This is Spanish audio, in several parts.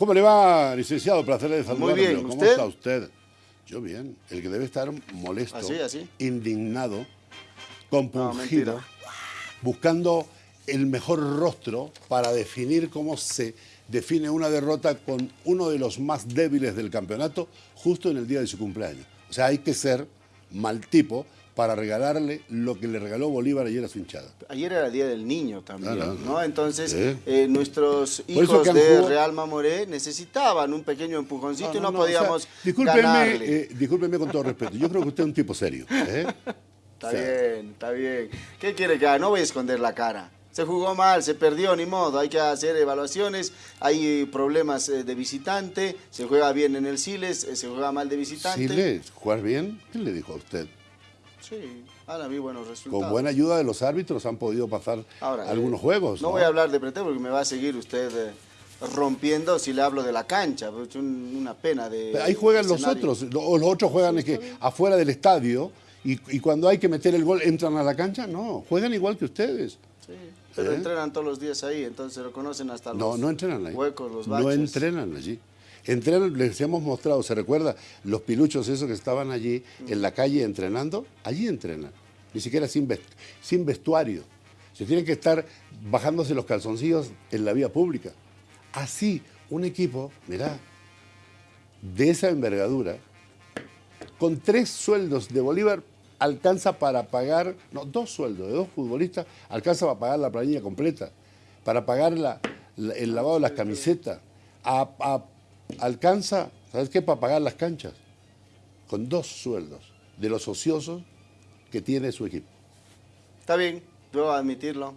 ¿Cómo le va, licenciado? Placer de saludarlo. Muy bien, ¿Cómo está usted? Yo bien. El que debe estar molesto, ¿Así, así? indignado, compungido, buscando el mejor rostro para definir cómo se define una derrota con uno de los más débiles del campeonato justo en el día de su cumpleaños. O sea, hay que ser mal tipo para regalarle lo que le regaló Bolívar ayer a su hinchada. Ayer era el Día del Niño también, Claro, ¿no? Entonces, eh, nuestros hijos de jugado- Real Mamoré necesitaban un pequeño empujoncito y no, o sea, podíamos discúlpeme, ganarle. eh, discúlpeme con todo respeto. Yo creo que usted es un tipo serio. ¿eh? Está o sea, bien, está bien. ¿Qué quiere que haga? No voy a esconder la cara. Se jugó mal, se perdió, ni modo. Hay que hacer evaluaciones. Hay problemas eh, de visitante. Se juega bien en el Siles, se juega mal de visitante. Siles, ¿jugar bien? ¿Quién le dijo a usted? Sí, ahora vi buenos resultados. Con buena ayuda de los árbitros han podido pasar Ahora, algunos eh, juegos. No, voy a hablar de pretexto porque me va a seguir usted eh, rompiendo si le hablo de la cancha. Es un- una pena de. Ahí juegan los otros. Lo- Los otros juegan es que afuera del estadio y, y cuando hay que meter el gol entran a la cancha. No, juegan igual que ustedes. Sí, pero ¿Eh? entrenan todos los días ahí, entonces lo conocen hasta No, los no entrenan ahí. huecos, los no baches. entrenan allí. Entrenan, les hemos mostrado, ¿se recuerda? Los piluchos esos que estaban allí en la calle entrenando, allí entrenan. Ni siquiera sin, sin vestuario. Se tienen que estar bajándose los calzoncillos en la vía pública. Así, un equipo, mirá, de esa envergadura, con tres sueldos de Bolívar, alcanza para pagar, no, dos sueldos de dos futbolistas, alcanza para pagar la planilla completa, para pagar la- el lavado de las camisetas, a- alcanza, ¿sabes qué? Para pagar las canchas, con dos sueldos de los ociosos que tiene su equipo. Está bien, debo admitirlo.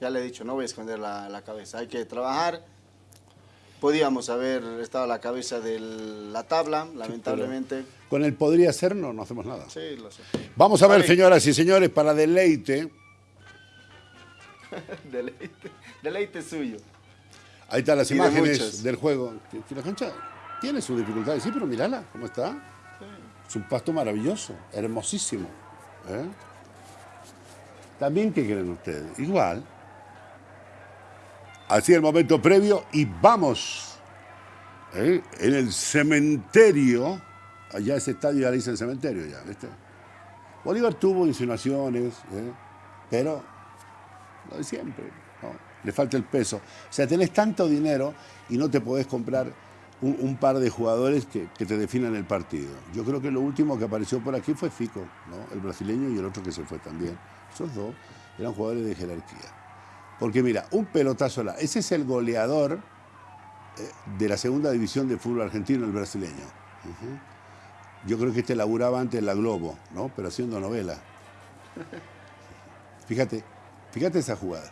Ya le he dicho, no voy a esconder la, la cabeza. Hay que trabajar. Podíamos haber estado a la cabeza de la tabla, lamentablemente. Con el podría ser, no, no hacemos nada. Sí, lo sé. Vamos a ver, Ay. señoras y señores, para deleite. Deleite, deleite suyo. Ahí están las de imágenes del juego. Que- que La cancha tiene sus dificultades, sí, pero mírala, ¿cómo está? Es un pasto maravilloso, hermosísimo. ¿eh? También, ¿qué creen ustedes? Igual. Así el momento previo y vamos. ¿eh? En el cementerio, allá ese estadio ya le dicen cementerio ya, ¿viste? Bolívar tuvo insinuaciones, ¿eh? pero lo de siempre. Le falta el peso. O sea, tenés tanto dinero y no te podés comprar un, un par de jugadores que, que te definan el partido. Yo creo que lo último que apareció por aquí fue Fico, ¿no? el brasileño y el otro que se fue también. Esos dos eran jugadores de jerarquía. Porque mira, un pelotazo, la- ese es el goleador eh, de la segunda división de fútbol argentino, el brasileño. Yo creo que este laburaba antes en la Globo, ¿no? Pero haciendo novela. Fíjate, fíjate esa jugada.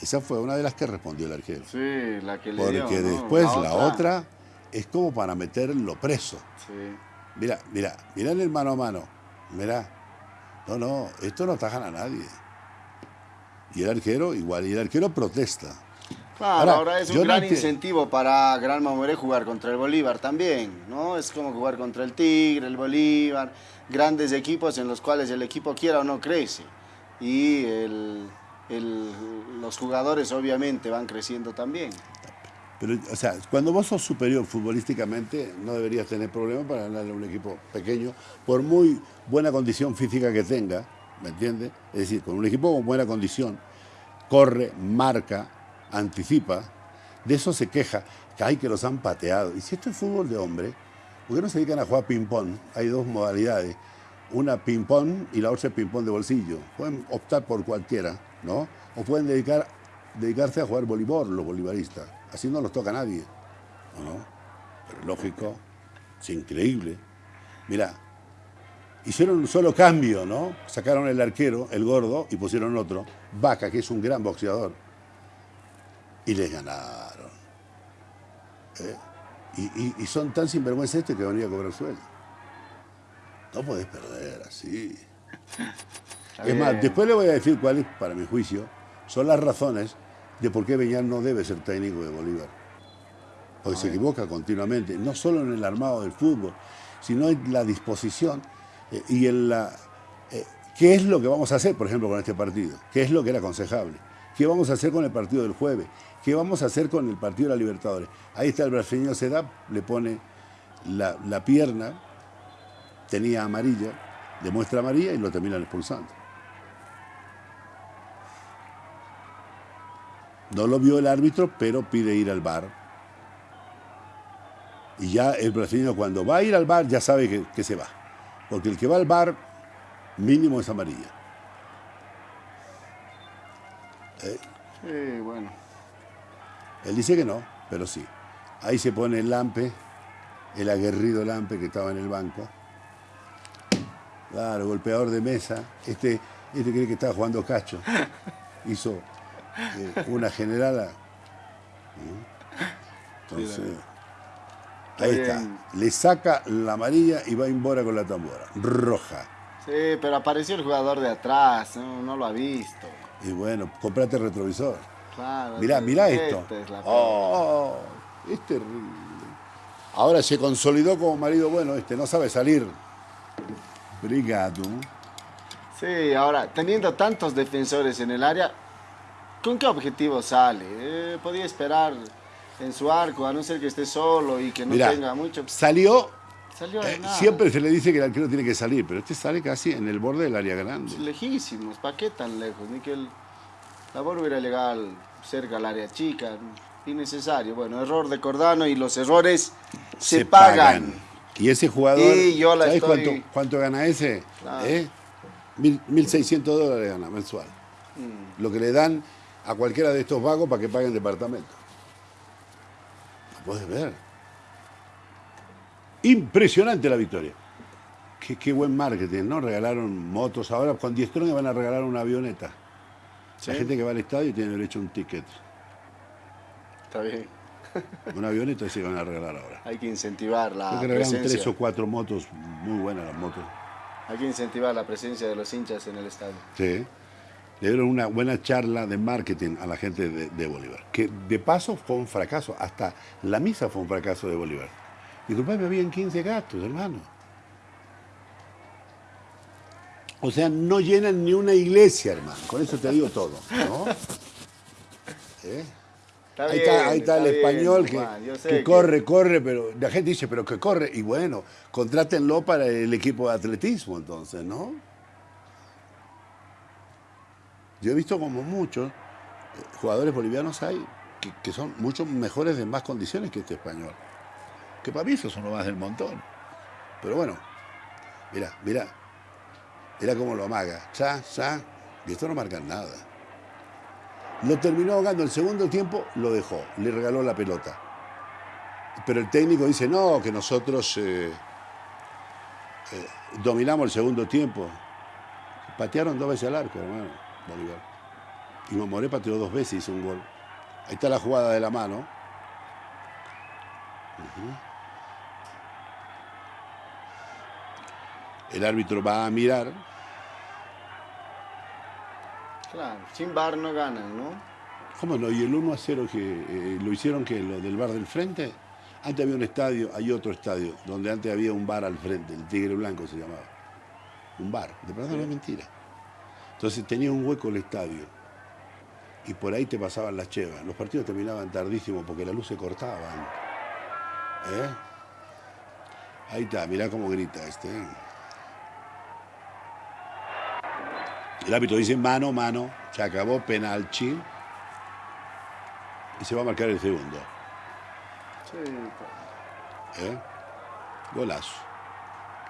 Esa fue una de las que respondió el arquero. Sí, la que le Porque dio, ¿no? después la otra es como para meterlo preso. Sí. Mira, mira, mira el mano a mano. Mira. No, no, esto no atajan a nadie. Y el arquero igual, y el arquero protesta. Claro, Ahora, ahora, es un gran enti- incentivo para Gran Mamoré jugar contra el Bolívar también, ¿no? Es como jugar contra el Tigre, el Bolívar, grandes equipos en los cuales el equipo quiera o no crece. Y el- los jugadores obviamente van creciendo también. Pero, o sea, cuando vos sos superior futbolísticamente, no deberías tener problemas para ganarle a un equipo pequeño, por muy buena condición física que tenga, ¿me entiendes? Es decir, con un equipo con buena condición, corre, marca, anticipa, de eso se queja, que hay que los han pateado. Y si esto es fútbol de hombre, ¿por qué no se dedican a jugar ping-pong? Hay dos modalidades, una ping-pong y la otra ping-pong de bolsillo. Pueden optar por cualquiera, ¿no? O pueden dedicar, dedicarse a jugar voleibol los bolivaristas. Así no los toca nadie, ¿o ¿no? Pero lógico, es increíble. Mira, hicieron un solo cambio, ¿no? Sacaron el arquero, el gordo, y pusieron otro, Vaca, que es un gran boxeador. Y les ganaron. ¿Eh? Y, y- y son tan sinvergüenza este que venía a cobrar sueldo. No podés perder así. Es más, después le voy a decir cuáles, para mi juicio, son las razones de por qué Beñar no debe ser técnico de Bolívar. Porque se equivoca continuamente, no solo en el armado del fútbol, sino en la disposición eh, y en la... eh, ¿Qué es lo que vamos a hacer, por ejemplo, con este partido? ¿Qué es lo que era aconsejable? ¿Qué vamos a hacer con el partido del jueves? ¿Qué vamos a hacer con el partido de la Libertadores? Ahí está el brasileño Sedap, le pone la, la pierna, tenía amarilla, demuestra amarilla y lo terminan expulsando. No lo vio el árbitro, pero pide ir al bar. Y ya el brasileño cuando va a ir al bar ya sabe que, que se va. Porque el que va al bar mínimo es amarilla. ¿Eh? Sí, bueno. Él dice que no, pero sí. Ahí se pone el Lampe, el aguerrido Lampe que estaba en el banco. Claro, golpeador de mesa. Este, este cree que estaba jugando cacho. Hizo eh, una generala. Entonces, ahí está. Le saca la amarilla y va a embora con la tambora. Roja. Sí, pero apareció el jugador de atrás, no, lo ha visto. Y bueno, comprate el retrovisor. Claro. Mirá, mirá esto. oh, es terrible. Ahora se consolidó como marido bueno este, no sabe salir. Brigado. Sí, ahora, teniendo tantos defensores en el área, ¿con qué objetivo sale? Eh, podía esperar en su arco, a no ser que esté solo y que no tenga mucho. Salió. Salió eh, siempre se le dice que el arquero tiene que salir, pero este sale casi en el borde del área grande. lejísimos, ¿para qué tan lejos? Ni que el, la bola hubiera legal cerca al área chica, innecesario. Bueno, error de Cordano y los errores se, pagan. Y ese jugador, ¿sabes cuánto, gana ese? ¿Eh? 1.600 dólares gana mensual. Mm. Lo que le dan a cualquiera de estos vagos para que paguen departamento. Lo puedes ver. Impresionante la victoria. Qué, buen marketing, ¿no? Regalaron motos. Ahora con 10 trones van a regalar una avioneta. La gente que va al estadio tiene derecho a un ticket. Está bien. Una avioneta se van a regalar ahora. Hay que incentivar la Creo que tres o cuatro motos, muy buenas las motos. Hay que incentivar la presencia de los hinchas en el estadio. Sí. Le dieron una buena charla de marketing a la gente de, Bolívar. Que de paso fue un fracaso. Hasta la misa fue un fracaso de Bolívar. Y me habían 15 gatos, hermano. O sea, no llenan ni una iglesia, hermano. Con eso te digo todo. ¿no? ¿Eh? Ahí, está, el español que, corre, corre, pero la gente dice, pero que corre. Y bueno, contrátenlo para el equipo de atletismo entonces, ¿no? Yo he visto como muchos eh, jugadores bolivianos hay que, son mucho mejores de más condiciones que este español. Que para mí eso son lo más del montón. Pero bueno, mira, mira, mira cómo lo amaga. Ya, ya, y esto no marca nada. Lo terminó ahogando el segundo tiempo, lo dejó, le regaló la pelota. Pero el técnico dice, no, que nosotros eh, eh, dominamos el segundo tiempo. Patearon dos veces al arco, hermano, Bolívar. Y Mamoré pateó dos veces y hizo un gol. Ahí está la jugada de la mano. El árbitro va a mirar Claro, sin bar no ganan, ¿no? ¿Cómo no? ¿Y el 1 a 0 que eh, lo hicieron que lo del bar del frente? Antes había un estadio, hay otro estadio, donde antes había un bar al frente, el Tigre Blanco se llamaba. Un bar, de verdad no es mentira. Entonces tenía un hueco el estadio y por ahí te pasaban las chevas. Los partidos terminaban tardísimo porque la luz se cortaban. ¿Eh? Ahí está, mirá cómo grita este. ¿eh? El árbitro dice mano, mano, se acabó, penalti. Y se va a marcar el segundo. Sí. ¿Eh? Golazo.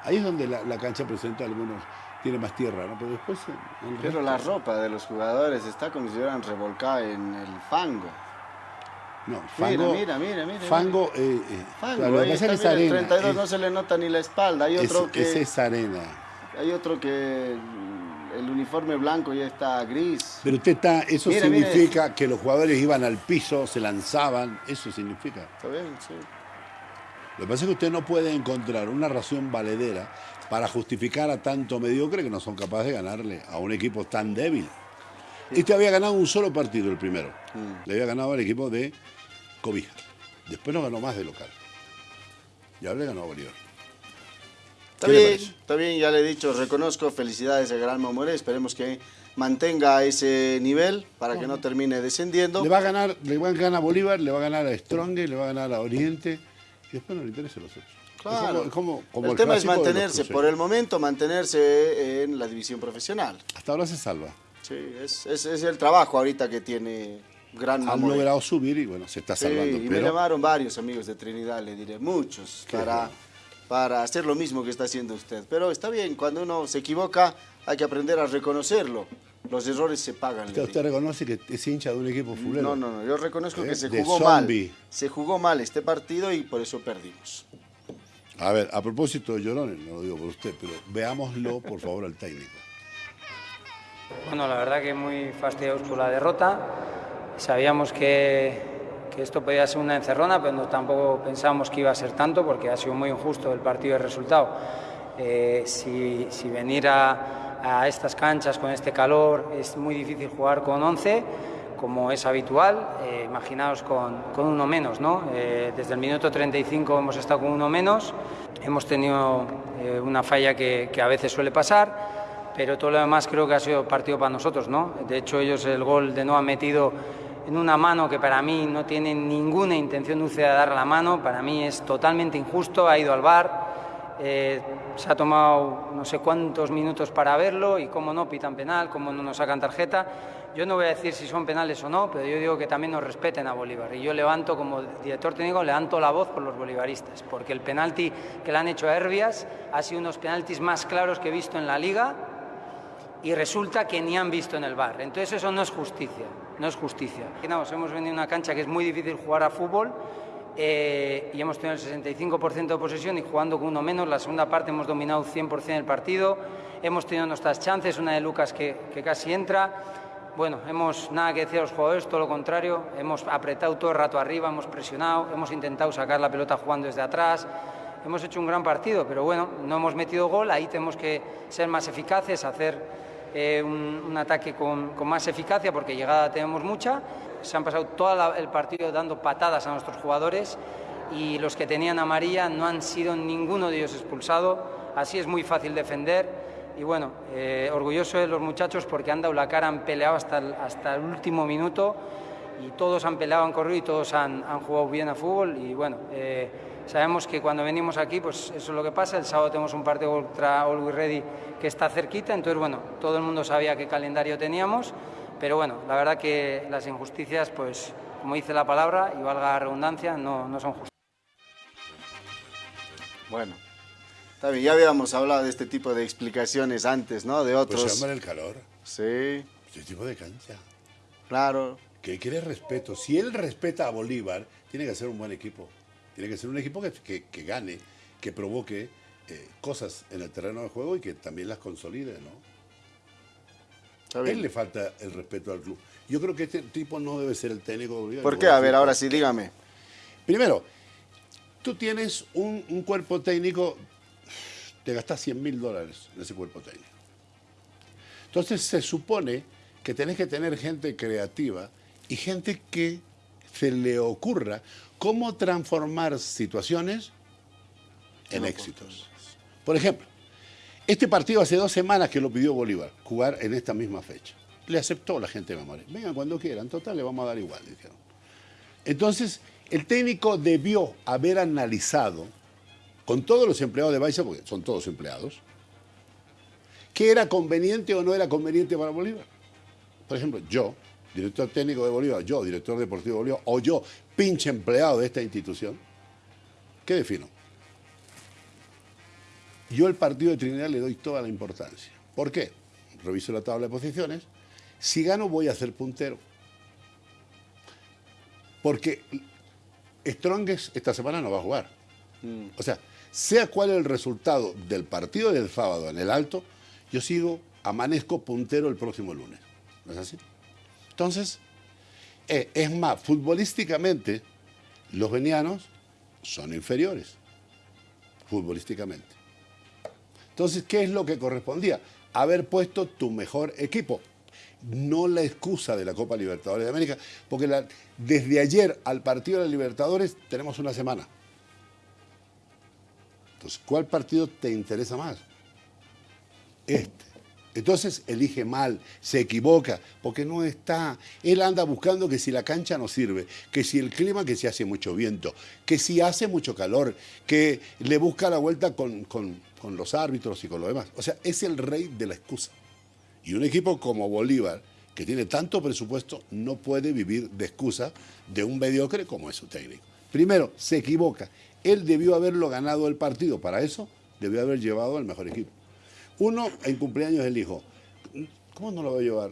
Ahí es donde la, cancha presenta algunos, tiene más tierra, ¿no? Pero después... Pero la ropa de los jugadores está como si hubieran revolcado en el fango. No, fango. Mira, mira, mira. Fango. Eh, eh, fango es arena. El 32 no se le nota ni la espalda. Hay otro que. Esa es arena. Hay otro que el uniforme blanco ya está gris. Pero usted está, eso significa que los jugadores iban al piso, se lanzaban, eso significa. Está bien, sí. Lo que pasa es que usted no puede encontrar una razón valedera para justificar a tanto mediocre que no son capaces de ganarle a un equipo tan débil. Este había ganado un solo partido, el primero. Mm. Le había ganado al equipo de Cobija. Después no ganó más de local. Y ahora le ganó a Bolívar. Está bien, está bien, ya le he dicho, reconozco, felicidades a Gran Mamoré, esperemos que mantenga ese nivel para que no termine descendiendo. Le va a ganar, le va a ganar a Bolívar, le va a ganar a Strong, le va a ganar a Oriente y después no le interesa los otros. Claro. el, tema es mantenerse, por el momento, mantenerse en la división profesional. Hasta ahora se salva. Sí, es, es, el trabajo ahorita que tiene Gran Han logrado subir y bueno, se está salvando. y me llamaron varios amigos de Trinidad, le diré, muchos, para, para hacer lo mismo que está haciendo usted. Pero está bien, cuando uno se equivoca hay que aprender a reconocerlo. Los errores se pagan. ¿Usted, reconoce que es hincha de un equipo fulero? No, no, no. Yo reconozco que ¿Eh? se jugó mal. Se jugó mal este partido y por eso perdimos. A ver, a propósito de Llorones, no lo digo por usted, pero veámoslo, por favor, al técnico. Bueno, la verdad que muy fastidioso por la derrota. Sabíamos que, que, esto podía ser una encerrona, pero no, tampoco pensábamos que iba a ser tanto porque ha sido muy injusto el partido y el resultado. Eh, si, si venir a, a estas canchas con este calor es muy difícil jugar con 11 como es habitual, eh, imaginaos con, con, uno menos, ¿no? Eh, desde el minuto 35 hemos estado con uno menos, hemos tenido eh, una falla que, que, a veces suele pasar, pero todo lo demás creo que ha sido partido para nosotros, ¿no? De hecho ellos el gol de no han metido en una mano que para mí no tiene ninguna intención dulce de dar la mano, para mí es totalmente injusto, ha ido al bar, eh, se ha tomado no sé cuántos minutos para verlo y cómo no pitan penal, cómo no nos sacan tarjeta. Yo no voy a decir si son penales o no, pero yo digo que también nos respeten a Bolívar. Y yo levanto, como director técnico, levanto la voz por los bolivaristas, porque el penalti que le han hecho a Herbias ha sido uno de los penaltis más claros que he visto en la liga y resulta que ni han visto en el bar. Entonces eso no es justicia, no es justicia. hemos venido a una cancha que es muy difícil jugar a fútbol, eh, y hemos tenido el 65% de posesión y jugando con uno menos. La segunda parte hemos dominado 100% el partido. Hemos tenido nuestras chances, una de Lucas que, que, casi entra. Bueno, hemos nada que decir a los jugadores, todo lo contrario. Hemos apretado todo el rato arriba, hemos presionado, hemos intentado sacar la pelota jugando desde atrás. Hemos hecho un gran partido, pero bueno, no hemos metido gol. Ahí tenemos que ser más eficaces, hacer eh, un, un, ataque con, con más eficacia porque llegada tenemos mucha. Se han pasado todo el partido dando patadas a nuestros jugadores y los que tenían amarilla no han sido ninguno de ellos expulsado, así es muy fácil defender y bueno, eh, orgulloso de los muchachos porque han dado la cara, han peleado hasta el, hasta el último minuto y todos han peleado, han corrido y todos han, han jugado bien a fútbol y bueno, eh, sabemos que cuando venimos aquí pues eso es lo que pasa, el sábado tenemos un partido contra Always Ready que está cerquita, entonces bueno, todo el mundo sabía qué calendario teníamos pero bueno, la verdad que las injusticias, pues como dice la palabra, y valga la redundancia, no, no son justas. Bueno, bien, ya habíamos hablado de este tipo de explicaciones antes, ¿no? De otros. Pues se llama el calor. Sí. Este tipo de cancha. Claro. Que quiere respeto. Si él respeta a Bolívar, tiene que ser un buen equipo. Tiene que ser un equipo que, que, que gane, que provoque eh, cosas en el terreno de juego y que también las consolide, ¿no? A él le falta el respeto al club. Yo creo que este tipo no debe ser el técnico de ¿Por qué? A ver, ahora sí, dígame. Primero, tú tienes un, un cuerpo técnico, te gastas 100 mil dólares en ese cuerpo técnico. Entonces se supone que tenés que tener gente creativa y gente que se le ocurra cómo transformar situaciones en éxitos. Por ejemplo, este partido hace dos semanas que lo pidió Bolívar, jugar en esta misma fecha. Le aceptó la gente de Mamoré. Vengan cuando quieran, total, le vamos a dar igual, dijeron. Entonces, el técnico debió haber analizado con todos los empleados de Baiza, porque son todos empleados, qué era conveniente o no era conveniente para Bolívar. Por ejemplo, yo, director técnico de Bolívar, yo, director deportivo de Bolívar, o yo, pinche empleado de esta institución, ¿qué defino? Yo el partido de Trinidad le doy toda la importancia. ¿Por qué? Reviso la tabla de posiciones. Si gano voy a ser puntero. Porque Strongest esta semana no va a jugar. Mm. O sea, sea cual el resultado del partido del sábado en el alto, yo sigo, amanezco puntero el próximo lunes. ¿No es así? Entonces, es más, futbolísticamente, los venianos son inferiores. Futbolísticamente. Entonces, ¿qué es lo que correspondía? Haber puesto tu mejor equipo. No la excusa de la Copa Libertadores de América, porque desde ayer al partido de la Libertadores tenemos una semana. Entonces, ¿cuál partido te interesa más? Este. Entonces elige mal, se equivoca, porque no está. Él anda buscando que si la cancha no sirve, que si el clima, que si hace mucho viento, que si hace mucho calor, que le busca la vuelta con, con los árbitros y con lo demás. O sea, es el rey de la excusa. Y un equipo como Bolívar, que tiene tanto presupuesto, no puede vivir de excusa de un mediocre como es su técnico. Primero, se equivoca. Él debió haberlo ganado el partido. Para eso, debió haber llevado al mejor equipo. Uno, en cumpleaños del hijo. ¿Cómo no lo va a llevar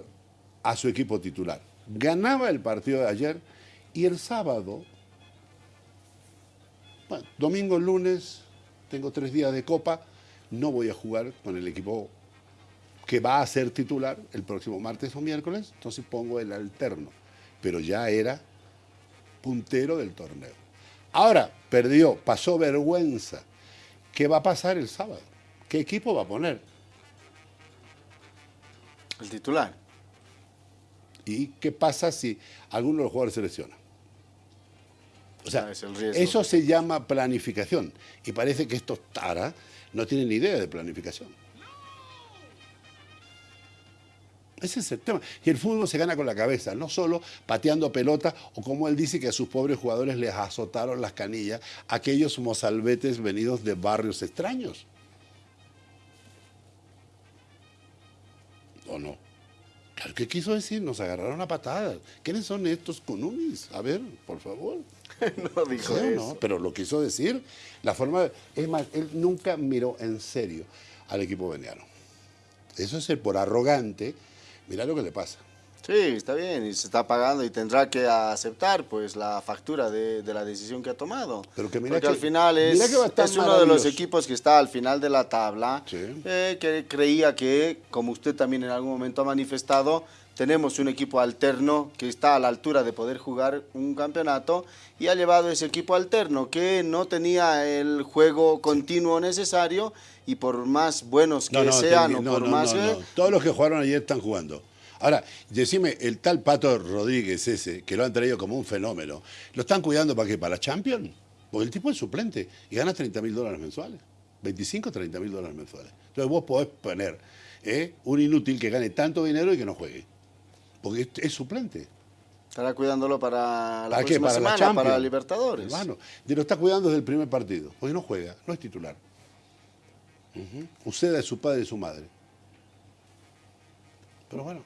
a su equipo titular? Ganaba el partido de ayer y el sábado, bueno, domingo, lunes, tengo tres días de copa, no voy a jugar con el equipo que va a ser titular el próximo martes o miércoles, entonces pongo el alterno. Pero ya era puntero del torneo. Ahora, perdió, pasó vergüenza. ¿Qué va a pasar el sábado? ¿Qué equipo va a poner? El titular. ¿Y qué pasa si alguno de los jugadores se lesiona? O sea, eso se llama planificación. Y parece que estos Tara no tienen ni idea de planificación. Ese es el tema. Y el fútbol se gana con la cabeza, no solo pateando pelota o como él dice que a sus pobres jugadores les azotaron las canillas, aquellos mozalbetes venidos de barrios extraños. ¿O no? Claro, ¿qué quiso decir? Nos agarraron a patadas. ¿Quiénes son estos conumis? A ver, por favor. no dijo eso. No, pero lo quiso decir. La forma... Es más, él nunca miró en serio al equipo veniano. Eso es el por arrogante Mira lo que le pasa. Sí, está bien, y se está pagando y tendrá que aceptar pues la factura de, la decisión que ha tomado. Pero que Porque al final es, es uno de los equipos que está al final de la tabla, eh, que creía que, como usted también en algún momento ha manifestado, tenemos un equipo alterno que está a la altura de poder jugar un campeonato y ha llevado ese equipo alterno que no tenía el juego continuo necesario y por más buenos que sean o por más... Todos los que jugaron ayer están jugando. Ahora, decime, el tal Pato Rodríguez ese, que lo han traído como un fenómeno, ¿lo están cuidando para qué? ¿Para la Champions? Porque el tipo es suplente y gana 30 mil dólares mensuales. 25, 30 mil dólares mensuales. Entonces vos podés poner ¿eh? un inútil que gane tanto dinero y que no juegue. Porque es, suplente. Estará cuidándolo para la próxima ¿Para semana, para Libertadores. Hermano, lo está cuidando desde el primer partido, porque no juega, no es titular. Usted es su padre y su madre. Pero bueno,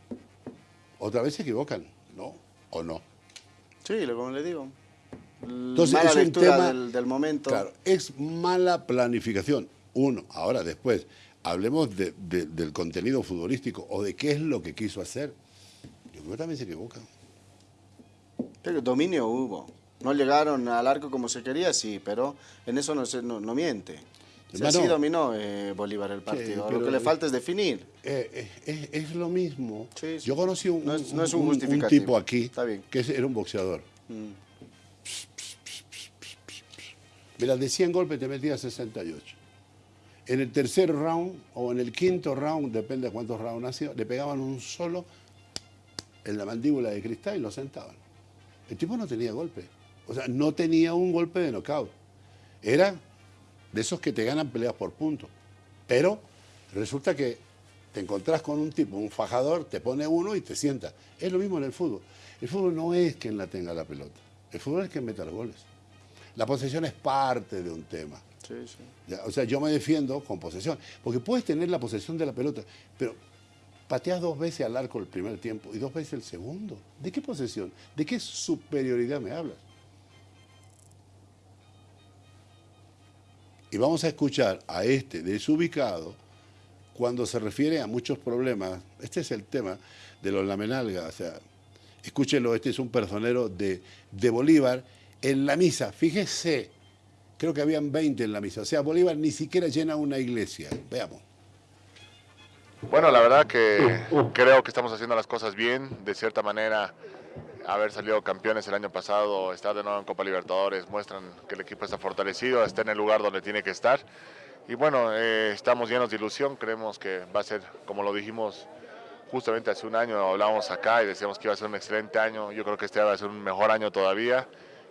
otra vez se equivocan, ¿no? ¿O no? Sí, como le digo. Entonces, mala es un tema, del, momento. Claro, es mala planificación. Uno, ahora después, hablemos del contenido futbolístico o de qué es lo que quiso hacer. Yo creo que también se equivocan. Pero dominio hubo. No llegaron al arco como se quería, sí, pero en eso no, se, no miente. Sí, así dominó eh, Bolívar el partido. lo que le falta es definir. Eh, eh, es, lo mismo. Yo conocí un, un, tipo aquí que era un boxeador. Mm. Mira, de 100 golpes te metía 68. En el tercer round o en el quinto round, depende de cuántos rounds ha sido, le pegaban un solo en la mandíbula de cristal y lo sentaban. El tipo no tenía golpe. O sea, no tenía un golpe de knockout. Era de esos que te ganan peleas por puntos. Pero resulta que te encontrás con un tipo, un fajador, te pone uno y te sienta. Es lo mismo en el fútbol. El fútbol no es quien la tenga la pelota. El fútbol es quien meta los goles. La posesión es parte de un tema. Sí, sí. o sea, yo me defiendo con posesión. Porque puedes tener la posesión de la pelota, pero pateas dos veces al arco el primer tiempo y dos veces el segundo. ¿De qué posesión? ¿De qué superioridad me hablas? Y vamos a escuchar a este desubicado cuando se refiere a muchos problemas. Este es el tema de los lamenalgas. O sea, escúchenlo, este es un personero de, de Bolívar en la misa. Fíjese, creo que habían 20 en la misa. O sea, Bolívar ni siquiera llena una iglesia. Veamos. Bueno, la verdad que creo que estamos haciendo las cosas bien. De cierta manera, haber salido campeones el año pasado, estar de nuevo en Copa Libertadores, muestran que el equipo está fortalecido, está en el lugar donde tiene que estar. Y bueno, eh, estamos llenos de ilusión, creemos que va a ser, como lo dijimos justamente hace un año, hablábamos acá y decíamos que iba a ser un excelente año, yo creo que este va a ser un mejor año todavía.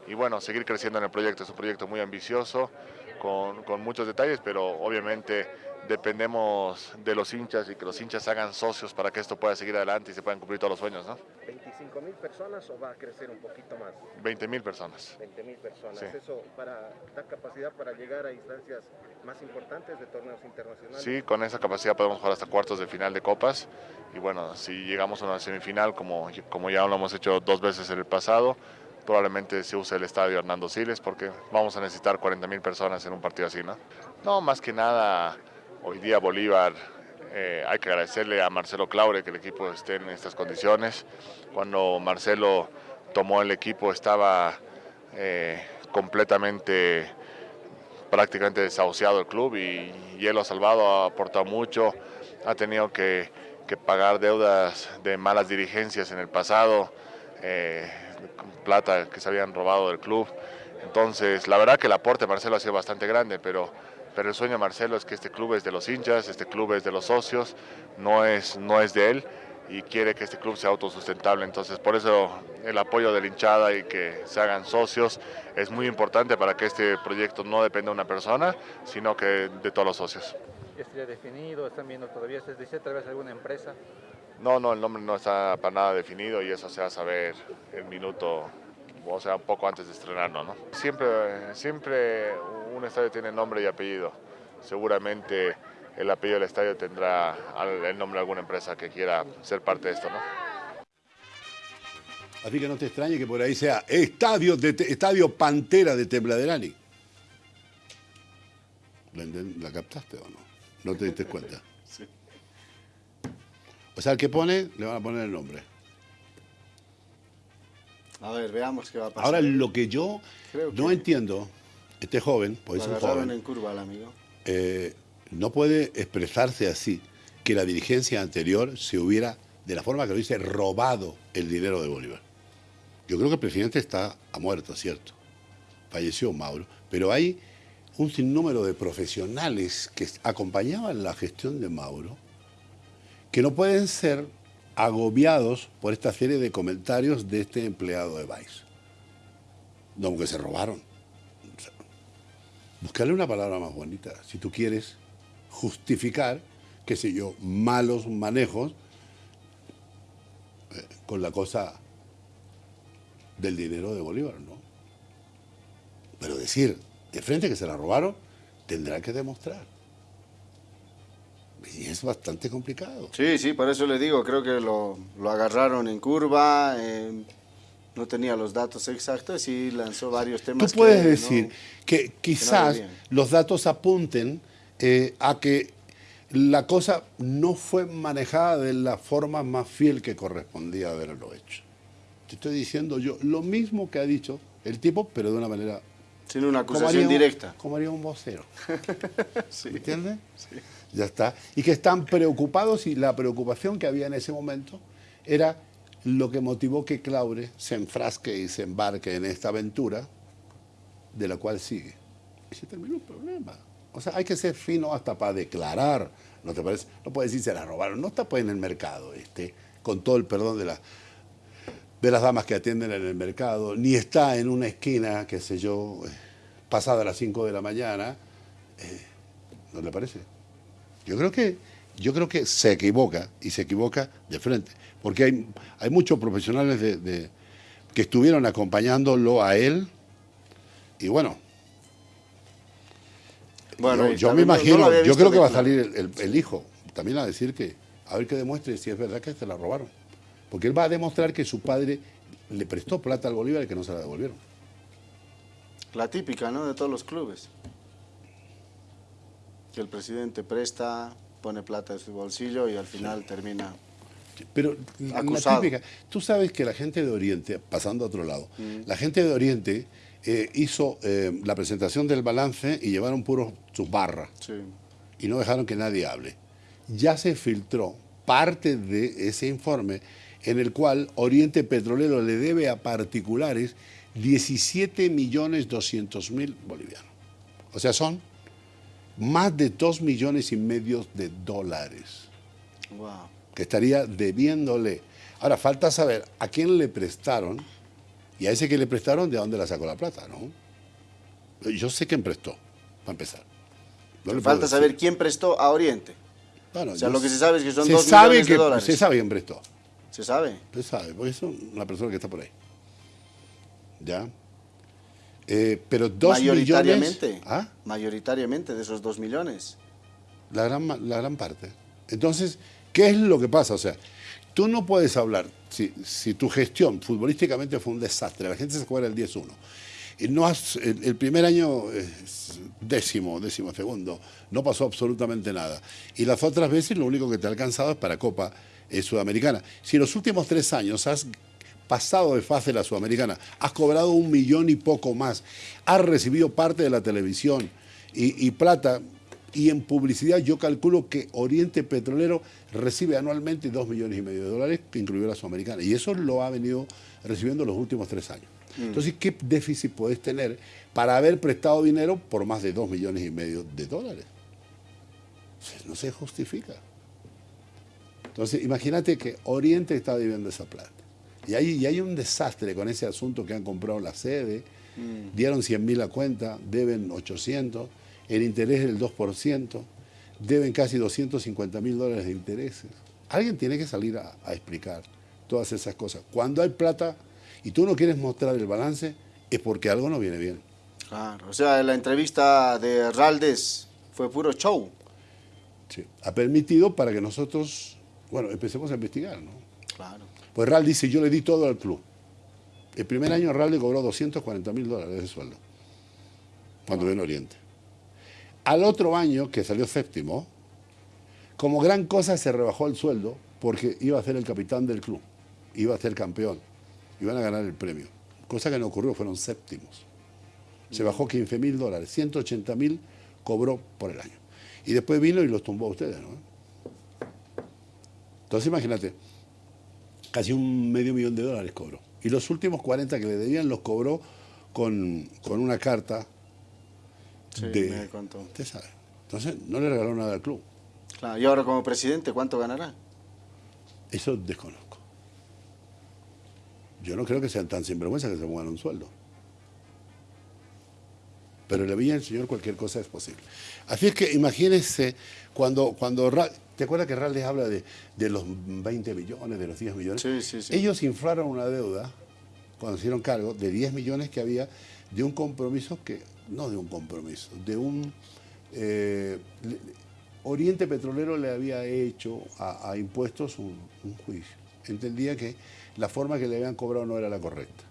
Y bueno, seguir creciendo en el proyecto, es un proyecto muy ambicioso, con, con muchos detalles, pero obviamente dependemos de los hinchas y que los hinchas hagan socios para que esto pueda seguir adelante y se puedan cumplir todos los sueños, ¿no? ¿25 mil personas o va a crecer un poquito más? 20 mil personas. 20 mil personas. Sí. ¿Eso para, da capacidad para llegar a instancias más importantes de torneos internacionales? Sí, con esa capacidad podemos jugar hasta cuartos de final de copas y bueno, si llegamos a una semifinal como, como ya lo hemos hecho dos veces en el pasado, probablemente se use el estadio Hernando Siles porque vamos a necesitar 40 mil personas en un partido así, ¿no? No, más que nada, hoy día Bolívar, eh, hay que agradecerle a Marcelo Claure que el equipo esté en estas condiciones. Cuando Marcelo tomó el equipo estaba eh, completamente, prácticamente desahuciado el club y, él lo ha salvado, ha aportado mucho, ha tenido que, que pagar deudas de malas dirigencias en el pasado. Eh, plata que se habían robado del club. Entonces, la verdad que el aporte de Marcelo ha sido bastante grande, pero, pero el sueño de Marcelo es que este club es de los hinchas, este club es de los socios, no es, no es de él y quiere que este club sea autosustentable. Entonces, por eso el apoyo de la hinchada y que se hagan socios es muy importante para que este proyecto no dependa de una persona, sino que de todos los socios. ¿Ya estaría definido? ¿Están viendo todavía? ¿Se dice a través de alguna empresa? No, no, el nombre no está para nada definido y eso se va a saber el minuto, o sea, un poco antes de estrenarlo, ¿no? Siempre, siempre un estadio tiene nombre y apellido. Seguramente el apellido del estadio tendrá el nombre de alguna empresa que quiera ser parte de esto, ¿no? Así que no te extrañe que por ahí sea Estadio, de, estadio Pantera de Tembladerani. ¿La, ¿La captaste o no? ¿No te diste cuenta? Sí. O sea, el que pone, le van a poner el nombre. A ver, veamos qué va a pasar. Ahora, lo que yo Creo no que- entiendo, este joven, pues es un joven, en curva al amigo. eh, no puede expresarse así, que la dirigencia anterior se hubiera, de la forma que lo dice, robado el dinero de Bolívar. Yo creo que el presidente está ha muerto, ¿cierto? Falleció Mauro, pero hay un sinnúmero de profesionales que acompañaban la gestión de Mauro que no pueden ser agobiados por esta serie de comentarios de este empleado de Vice. No, que se robaron. Buscarle una palabra más bonita. Si tú quieres justificar, qué sé yo, malos manejos eh, con la cosa del dinero de Bolívar, ¿no? Pero decir de frente que se la robaron, tendrá que demostrar. Y es bastante complicado. Sí, sí, por eso le digo, creo que lo, lo agarraron en curva, eh, no tenía los datos exactos y lanzó varios Tú temas. puedes que decir no- que quizás los datos apunten eh, a que la cosa no fue manejada de la forma más fiel que correspondía haberlo hecho. Te estoy diciendo yo lo mismo que ha dicho el tipo, pero de una manera... sin una acusación un- directa. Como haría un vocero. Sí. ¿Entiendes? Ya está. Y que están preocupados y la preocupación que había en ese momento era lo que motivó que Claure se enfrasque y se embarque en esta aventura de la cual sigue. Y se terminó el problema. O sea, hay que ser fino hasta para declarar. ¿No te parece? No puedes decir se la robaron. No está pues en el mercado, este, con todo el perdón de la de las damas que atienden en el mercado, ni está en una esquina, qué sé yo, eh, pasada las 5 de la mañana. eh, ¿No le parece? Yo creo que, yo creo que se equivoca y se equivoca de frente, porque hay, hay muchos profesionales de, de- que estuvieron acompañándolo a él y bueno, Bueno, yo, me no imagino, yo creo que va a salir el, el- el hijo también a decir que, a ver que demuestre si es verdad que se la robaron, porque él va a demostrar que su padre le prestó plata al Bolívar y que no se la devolvieron. La típica, ¿no? De todos los clubes. Que el presidente presta, pone plata de su bolsillo y al final termina... Pero la Acusado. típica, tú sabes que la gente de Oriente, pasando a otro lado, la gente de Oriente eh, hizo eh, la presentación del balance y llevaron puros sus barras Sí. y no dejaron que nadie hable. Ya se filtró parte de ese informe en el cual Oriente Petrolero le debe a particulares 17 millones 200 mil bolivianos. O sea, son más de 2 millones y medio de dólares Wow. que estaría debiéndole. Ahora, falta saber a quién le prestaron y a ese que le prestaron de dónde la sacó la plata, ¿no? Yo sé quién prestó, para empezar. No le falta saber quién prestó a Oriente. Bueno, o sea, lo que se sabe es que son se dos sabe millones que, de dólares. Se sabe quién prestó. ¿Se sabe? Se sabe, porque es una persona que está por ahí. ¿Ya? Eh, pero dos mayoritariamente, millones... ¿Ah? Mayoritariamente de esos dos millones. La gran, la gran parte. Entonces, ¿qué es lo que pasa? O sea, tú no puedes hablar, si, si tu gestión futbolísticamente fue un desastre, la gente se juega el 10-1, y no has, el, primer año décimo, décimo segundo, no pasó absolutamente nada. Y las otras veces lo único que te ha alcanzado es para Copa eh, Sudamericana. Si en los últimos tres años has pasado de fase la Sudamericana, has cobrado un millón y poco más, has recibido parte de la televisión y, plata, y en publicidad yo calculo que Oriente Petrolero recibe anualmente dos millones y medio de dólares, que incluyó la Sudamericana, y eso lo ha venido recibiendo los últimos tres años. Mm. Entonces, ¿qué déficit puedes tener para haber prestado dinero por más de dos millones y medio de dólares? No se justifica. Entonces, imagínate que Oriente está viviendo esa plata. Y hay, hay un desastre con ese asunto que han comprado la sede, mm. dieron 100 mil a cuenta, deben 800, el interés del 2%, deben casi 250 mil dólares de intereses. Alguien tiene que salir a, explicar todas esas cosas. Cuando hay plata y tú no quieres mostrar el balance, es porque algo no viene bien. Claro, o sea, la entrevista de Raldes fue puro show. Sí, ha permitido para que nosotros, bueno, empecemos a investigar, ¿no? Claro. Pues Ral dice, yo le di todo al club. El primer año Ral le cobró 240 mil dólares de sueldo, cuando vino Oriente. Al otro año, que salió séptimo, como gran cosa se rebajó el sueldo porque iba a ser el capitán del club, iba a ser campeón, iban a ganar el premio. Cosa que no ocurrió, fueron séptimos. Se bajó 15 mil dólares, 180 mil cobró por el año. Y después vino y los tumbó a ustedes, ¿no? Entonces imagínate, casi un medio millón de dólares cobró. Y los últimos 40 que le debían los cobró con, una carta sí, de... Me contó. Usted sabe. Entonces no le regaló nada al club. Claro, y ahora como presidente, ¿cuánto ganará? Eso desconozco. Yo no creo que sean tan sinvergüenza que se pongan un sueldo. Pero en la Villa del Señor cualquier cosa es posible. Así es que imagínense cuando, cuando ¿Te acuerdas que Real les habla de, los 20 millones, de los 10 millones? Sí, sí, sí. Ellos inflaron una deuda, cuando se hicieron cargo, de 10 millones que había de un compromiso que, no de un compromiso, de un... Eh, Oriente Petrolero le había hecho a, impuestos un, juicio. Entendía que la forma que le habían cobrado no era la correcta.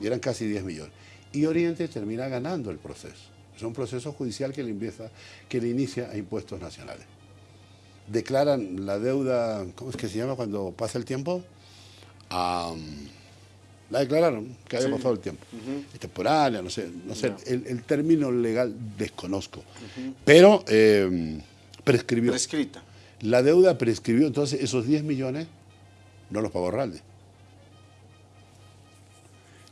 Y eran casi 10 millones. Y Oriente termina ganando el proceso. Es un proceso judicial que le, empieza, que le inicia a impuestos nacionales declaran la deuda, ¿cómo es que se llama cuando pasa el tiempo? la declararon, que había pasado el tiempo. Es temporal, no sé, no sé el, término legal desconozco. Pero eh, prescribió. Prescrita. La deuda prescribió, entonces esos 10 millones no los pagó Ralde.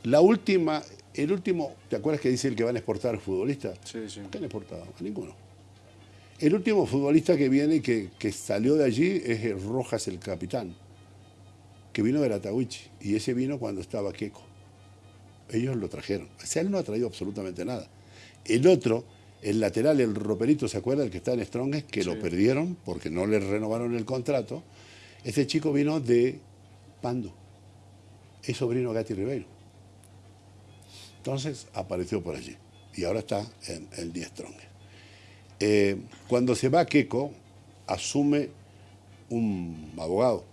La última, el último, ¿te acuerdas que dice el que van a exportar futbolistas? Sí, sí. ¿Qué han exportado? A ninguno. El último futbolista que viene, que, que salió de allí, es Rojas, el capitán, que vino de Atahuichi, y ese vino cuando estaba Queco. Ellos lo trajeron. O sea, él no ha traído absolutamente nada. El otro, el lateral, el roperito, ¿se acuerda? El que está en Strongest, que lo perdieron porque no le renovaron el contrato. Ese chico vino de Pando. Es sobrino de Gatti Ribeiro. Entonces apareció por allí. Y ahora está en el 10 Strongest. Eh, cuando se va Keco, asume un abogado.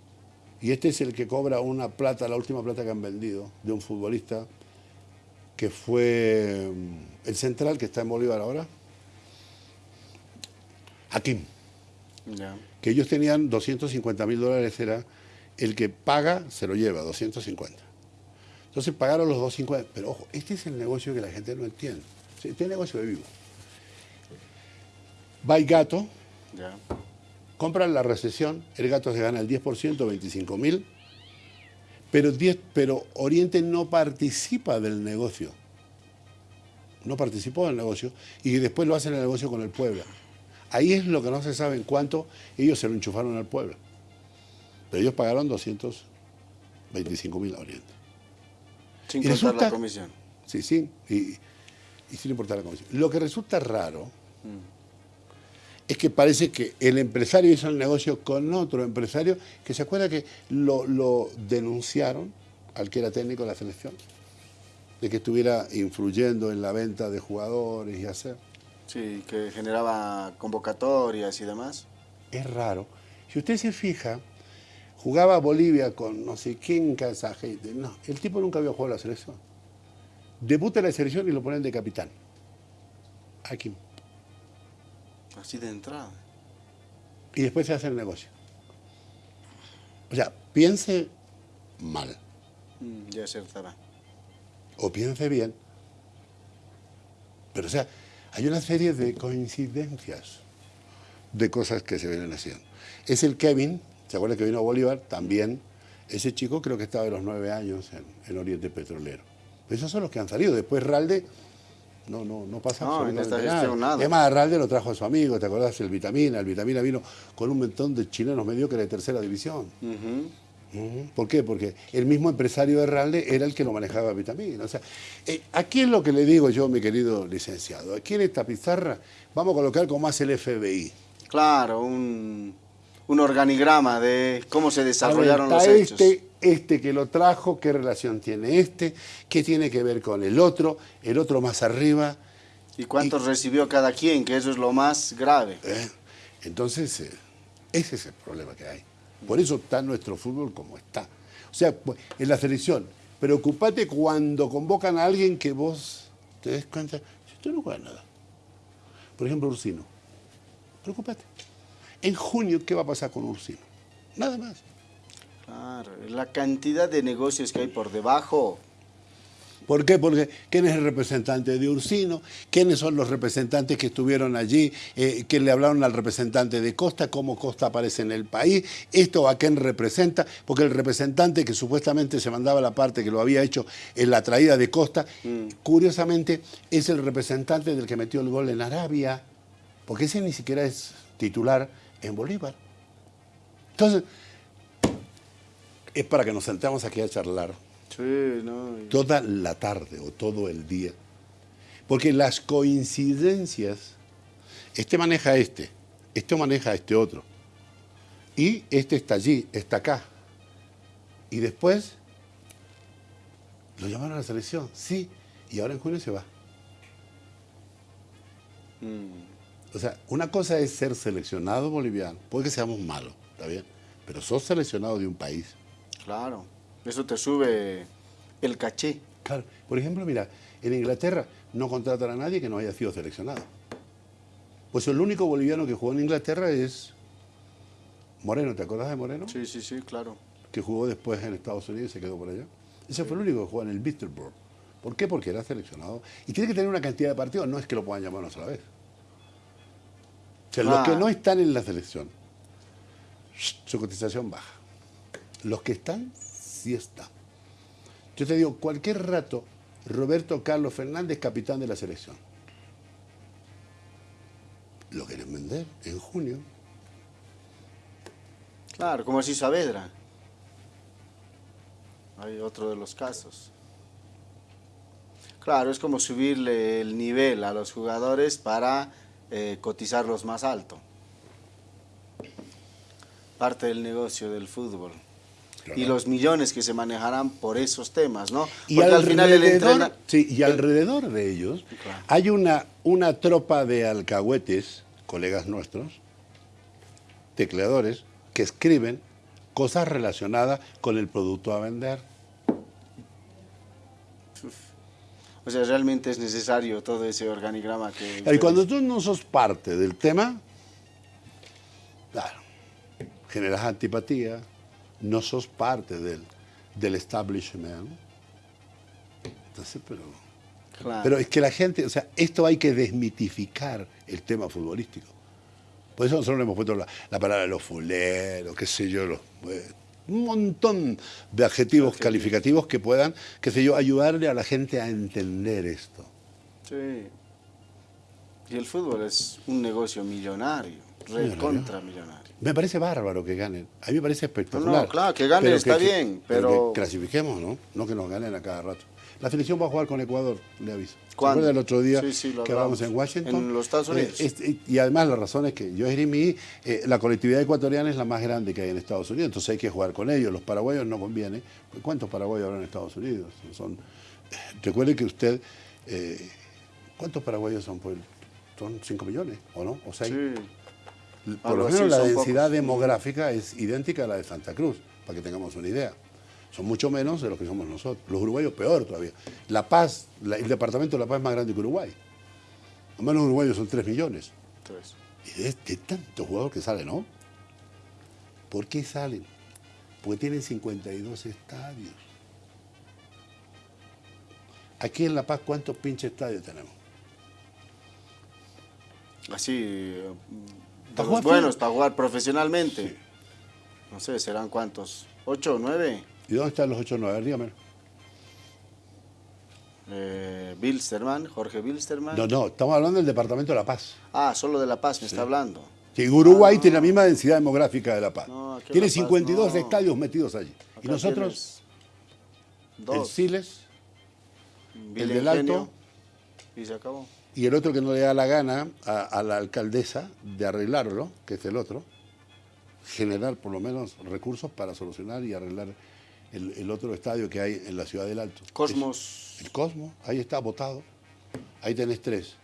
Y este es el que cobra una plata, la última plata que han vendido, de un futbolista que fue mm, el central que está en Bolívar ahora. Hakim. Que ellos tenían 250 mil dólares, era el que paga, se lo lleva, 250. Entonces pagaron los 250. Pero ojo, este es el negocio que la gente no entiende. Este es el negocio de vivo. Va el gato, compran la recesión, el gato se gana el 10%, 25 mil, pero, pero Oriente no participa del negocio. No participó del negocio y después lo hacen el negocio con el pueblo. Ahí es lo que no se sabe en cuánto ellos se lo enchufaron al pueblo. Pero ellos pagaron 225 mil a Oriente. Sin importar la comisión. Sí, sí, y, y sin importar la comisión. Lo que resulta raro Es que parece que el empresario hizo el negocio con otro empresario que se acuerda que lo, lo denunciaron al que era técnico de la selección, de que estuviera influyendo en la venta de jugadores y hacer. Sí, que generaba convocatorias y demás. Es raro. Si usted se fija, jugaba Bolivia con no sé quién, gente. No, el tipo nunca había jugado a la selección. Debuta en la selección y lo ponen de capitán. Aquí. Así de entrada. Y después se hace el negocio. O sea, piense mal Mm, ya acertará. o piense bien. Pero o sea, hay una serie de coincidencias de cosas que se vienen haciendo. Es el Kevin, ¿se acuerda que vino a Bolívar? También, ese chico creo que estaba de los nueve años en, en Oriente Petrolero. Esos son los que han salido. Después Ralde, no, no, no pasa No, en absolutamente esta gestión nada. nada. Es más, Ralde lo trajo a su amigo, ¿te acordás? El Vitamina. El Vitamina vino con un montón de chilenos mediocres de tercera división. ¿Por qué? Porque el mismo empresario de Ralde era el que lo manejaba Vitamina. O sea, eh, aquí es lo que le digo yo, mi querido licenciado. Aquí en esta pizarra vamos a colocar como hace el FBI. Claro, un, un organigrama de cómo se A ver, desarrollaron los está hechos. este, este que lo trajo, qué relación tiene este, qué tiene que ver con el otro, el otro más arriba. Y cuántos recibió cada quien, que eso es lo más grave. ¿eh? Entonces, eh, ese es el problema que hay. Por eso está nuestro fútbol como está. O sea, pues, en la selección, preocupate cuando convocan a alguien que vos te des cuenta, si usted no juega nada. Por ejemplo, Ursino. Preocupate. En junio, ¿qué va a pasar con Ursino? Nada más. Claro, la cantidad de negocios que hay por debajo. ¿Por qué? Porque ¿quién es el representante de Ursino? ¿Quiénes son los representantes que estuvieron allí? Eh, que le hablaron al representante de Costa? ¿Cómo Costa aparece en el país? ¿Esto a quién representa? Porque el representante que supuestamente se mandaba la parte que lo había hecho en la traída de Costa, curiosamente es el representante del que metió el gol en Arabia, porque ese ni siquiera es titular en Bolívar. Entonces, es para que nos sentemos aquí a charlar Sí, no. y- toda la tarde o todo el día. Porque las coincidencias, este maneja este, este maneja este otro. Y este está allí, está acá. Y después lo llamaron a la selección, sí, y ahora en junio se va. Mm, O sea, una cosa es ser seleccionado boliviano, puede que seamos malos, ¿está bien? Pero sos seleccionado de un país. Claro. Eso te sube el caché. Claro, por ejemplo, mira, en Inglaterra no contratan a nadie que no haya sido seleccionado. Pues el único boliviano que jugó en Inglaterra es Moreno, ¿te acordás de Moreno? Sí, sí, sí, claro. Que jugó después en Estados Unidos y se quedó por allá. Ese fue el único que jugó en el Bitterborough. ¿Por qué? Porque era seleccionado. Y tiene que tener una cantidad de partidos, no es que lo puedan llamar una sola vez. O sea, los Ah. que no están en la selección, su cotización baja. Los que están, sí están. Yo te digo, cualquier rato, Roberto Carlos Fernández, capitán de la selección. Lo quieren vender en junio. Claro, como así Saavedra. Hay otro de los casos. Claro, es como subirle el nivel a los jugadores para eh, cotizarlos más alto. Parte del negocio del fútbol. Y los millones que se manejarán por esos temas, ¿no? Y Porque al final el entrena... sí, y alrededor de ellos Claro. hay una, una tropa de alcahuetes, colegas nuestros, tecleadores, que escriben cosas relacionadas con el producto a vender. O sea, realmente es necesario todo ese organigrama que... Y ustedes- cuando tú no sos parte del tema, claro, generas antipatía, no sos parte del, del establishment. Entonces, pero... Claro. Pero es que la gente, o sea, esto hay que desmitificar el tema futbolístico. Por eso nosotros le hemos puesto la, la palabra los fuleros, qué sé yo, los, eh, un montón de adjetivos calificativos que puedan, qué sé yo, ayudarle a la gente a entender esto. Sí. Y el fútbol es un negocio millonario, recontra millonario. Me parece bárbaro que ganen. A mí me parece espectacular. No, no, claro, que ganen está bien, pero- que clasifiquemos, ¿no? No que nos ganen a cada rato. La selección va a jugar con Ecuador, le aviso. ¿Se ¿Cuándo? acuerda el otro día Sí, sí, lo que hablamos en Washington? En los Estados Unidos. Eh, este- y además la razón es que yo Jeremy, eh, la colectividad ecuatoriana es la más grande que hay en Estados Unidos, entonces hay que jugar con ellos. Los paraguayos no conviene. ¿Cuántos paraguayos habrá en Estados Unidos? Son, eh, recuerde que usted, eh, ¿cuántos paraguayos son? Pues, son 5 millones, ¿o no? ¿O 6? Sí. Por lo menos la densidad pocos. demográfica es idéntica a la de Santa Cruz, para que tengamos una idea. Son mucho menos de los que somos nosotros. Los uruguayos peor todavía. La Paz, la- el departamento de La Paz es más grande que Uruguay. Al menos uruguayos son 3 millones. Entonces, Y de, tantos jugadores que salen, ¿no? ¿Por qué salen? Porque tienen 52 estadios. Aquí en La Paz, ¿cuántos pinches estadios tenemos? así, de ¿Para los buenos, para jugar profesionalmente. No sé, serán cuántos, ocho o nueve. ¿Y dónde están los 8 o 9? Dígame. Eh, Bilsterman, Jorge Bilsterman. No, no, estamos hablando del departamento de La Paz. Ah, solo de La Paz me está hablando. Que Uruguay tiene la misma densidad demográfica de La Paz. Ah. No, tiene La Paz 52 no. estadios metidos allí. y nosotros, tienes el Dos. Siles Villa del Alto. Y se acabó. Y el otro que no le da la gana a, a la alcaldesa de arreglarlo, que es el otro, generar por lo menos recursos para solucionar y arreglar el, el otro estadio que hay en la ciudad del Alto. Cosmos. El Cosmo, ahí está votado. Ahí tenés tres.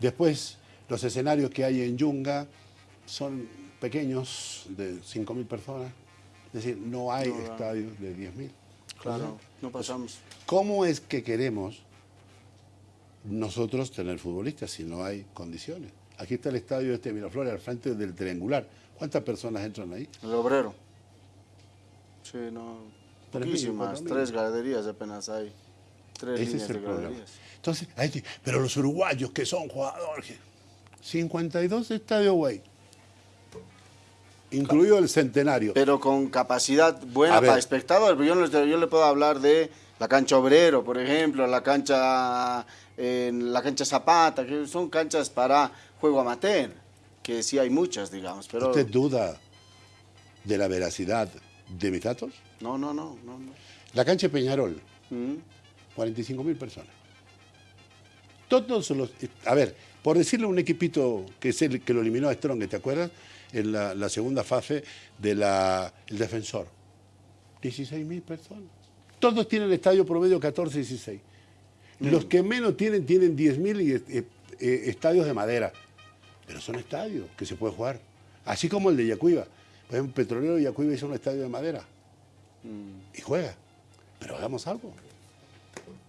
Después, los escenarios que hay en Yunga son pequeños, de 5.000 personas. Es decir, no hay no. estadios de 10.000. Claro, no pasamos. ¿Cómo es que queremos nosotros tener futbolistas si no hay condiciones? Aquí está el estadio este de Miraflores, al frente del triangular. ¿Cuántas personas entran ahí? El obrero. Sí, no. Poquísimas. Tres graderías apenas hay. Tres Ese líneas es el de problema. graderías. Entonces, ahí te- pero los uruguayos que son jugadores, 52 estadios, güey. Incluido el centenario. Pero con capacidad buena A ver. para espectador. Yo, yo le puedo hablar de la cancha obrero, por ejemplo, la cancha, en la cancha Zapata, que son canchas para juego amateur, que sí hay muchas, digamos. Pero ¿Usted duda de la veracidad de mis datos? no, no, no, no. no. La cancha de Peñarol, Mm. 45 mil personas. Todos los. A ver, por decirle a un equipito que es el que lo eliminó a Strong, ¿te acuerdas? En la, la segunda fase del defensor. 16 mil personas. Todos tienen estadio promedio 14, 16. Los que menos tienen, tienen 10 mil y, eh, eh, estadios de madera. Pero son estadios que se puede jugar. Así como el de Yacuiba. Por ejemplo, Petrolero de Yacuiba hizo un estadio de madera. Y juega. Pero hagamos algo.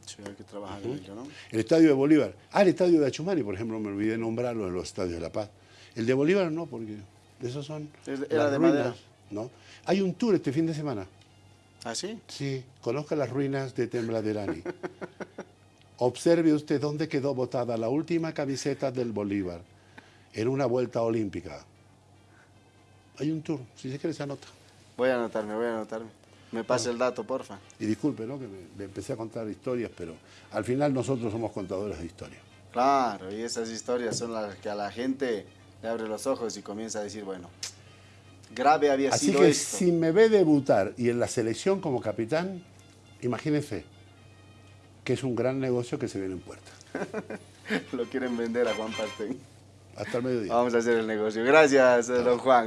Sí, hay que trabajar en ello, ¿no? El estadio de Bolívar. Ah, el estadio de Achumani, por ejemplo, me olvidé nombrarlo en los estadios de La Paz. El de Bolívar no, porque esos son. Era de ruinas, madera. ¿no? Hay un tour este fin de semana. ¿Ah, sí? Sí, conozca las ruinas de Tembladerani. Observe usted dónde quedó botada la última camiseta del Bolívar en una vuelta olímpica. Hay un tour, si se quiere se anota. Voy a anotarme, voy a anotarme. Me pasa el dato, porfa. Y disculpe, ¿no? Que me, me empecé a contar historias, pero al final nosotros somos contadores de historia. Claro, y esas historias son las que a la gente le abre los ojos y comienza a decir, bueno, grave había Así sido que esto. si me ve debutar y en la selección como capitán, imagínense que es un gran negocio que se viene en puerta. Lo quieren vender a Juan Pastén. Hasta el mediodía. Vamos a hacer el negocio. Gracias, don Juan.